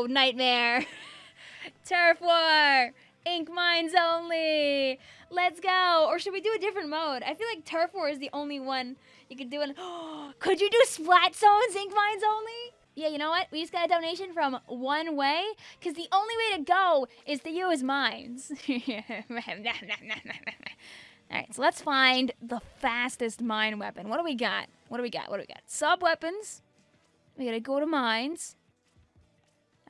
Oh, nightmare. Turf War. Ink mines only. Let's go. Or should we do a different mode? I feel like Turf War is the only one you could do. An could you do Splat Zones, Ink mines only? Yeah, you know what? We just got a donation from One Way, because the only way to go is to use mines. Alright, so let's find the fastest mine weapon. What do we got? What do we got? What do we got? Sub weapons. We gotta go to mines.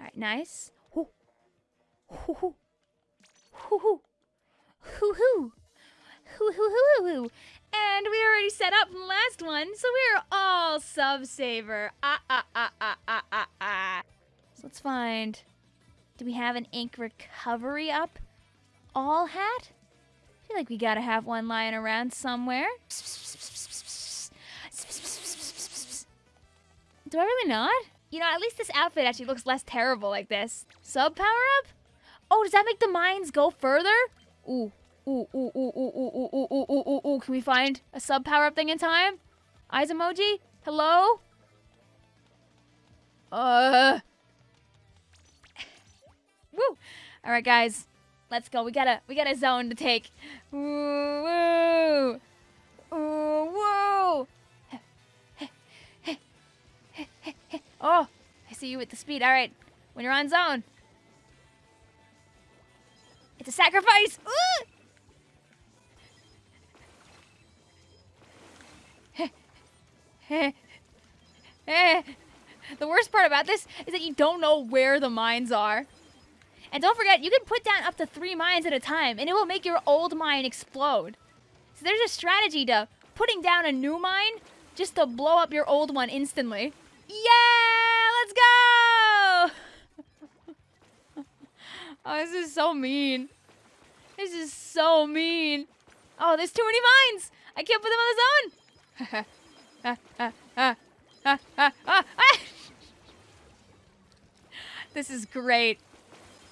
Alright, nice. Hoo. Hoo hoo. Hoo hoo. Hoo hoo. Hoo hoo hoo hoo. And we already set up from last one, so we're all sub saver. Ah ah ah ah ah ah ah. So let's find. Do we have an ink recovery up? All hat? I feel like we gotta have one lying around somewhere. Do I really not? You know, at least this outfit actually looks less terrible like this. Sub power up? Oh, does that make the mines go further? Ooh, ooh, ooh, ooh, ooh, ooh, ooh, ooh, ooh, ooh, ooh, ooh. Can we find a sub power up thing in time? Eyes emoji? Hello? Uh. Woo! All right, guys, let's go. We got a we got a zone to take. Woo! You with the speed. All right, when you're on zone. It's a sacrifice! the worst part about this is that you don't know where the mines are. And don't forget, you can put down up to three mines at a time, and it will make your old mine explode. So there's a strategy to putting down a new mine just to blow up your old one instantly. Yeah! Let's go! oh, this is so mean. This is so mean. Oh, there's too many mines! I can't put them on the zone! this is great.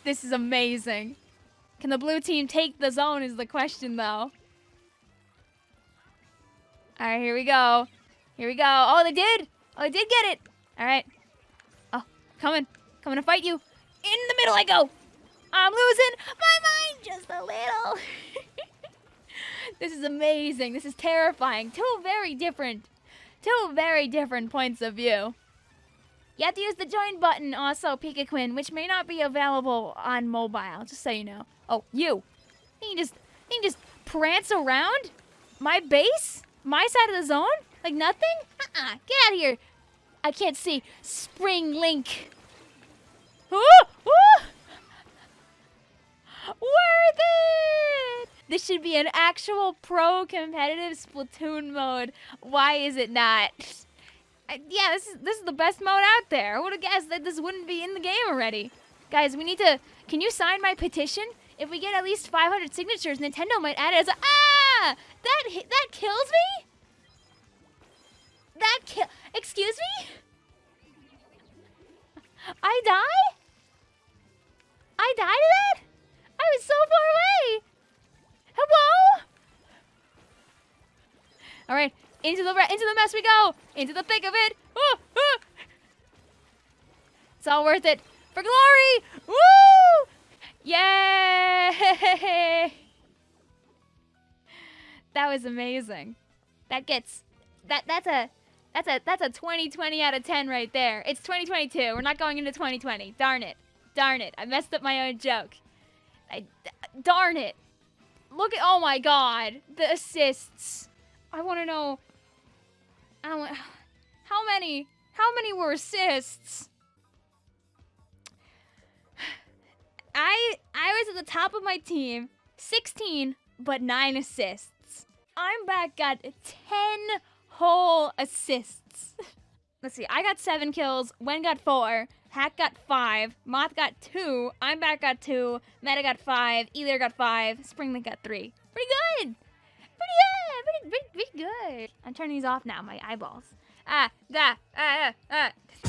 This is amazing. Can the blue team take the zone is the question, though. All right, here we go. Here we go. Oh, they did. Oh, they did get it. All right. Coming. Coming to fight you. In the middle I go. I'm losing my mind just a little. this is amazing. This is terrifying. Two very different, two very different points of view. You have to use the join button also, Pika Quinn, which may not be available on mobile, just so you know. Oh, you. You can just, you can just prance around my base? My side of the zone? Like nothing? Uh-uh. Get out of here. I can't see. Spring Link. Ooh, ooh. Worth it! This should be an actual pro competitive Splatoon mode. Why is it not? yeah, this is this is the best mode out there. I would have guessed that this wouldn't be in the game already. Guys, we need to. Can you sign my petition? If we get at least 500 signatures, Nintendo might add it as a. Ah! That that kills me. That kill. All right, into the into the mess we go. Into the thick of it. It's all worth it for glory. Woo! Yay! That was amazing. That gets that that's a that's a that's a 2020 out of 10 right there. It's 2022. We're not going into 2020. Darn it. Darn it. I messed up my own joke. I darn it. Look at oh my god. The assists. I want to know I want, how many how many were assists? I I was at the top of my team, 16 but 9 assists. I'm back got 10 whole assists. Let's see, I got 7 kills, Wen got 4, Hack got 5, Moth got 2, I'm back got 2, Meta got 5, Elir got 5, Springlink got 3. Pretty good! Pretty, pretty good. I'm turning these off now, my eyeballs. Ah, da, ah, ah, ah.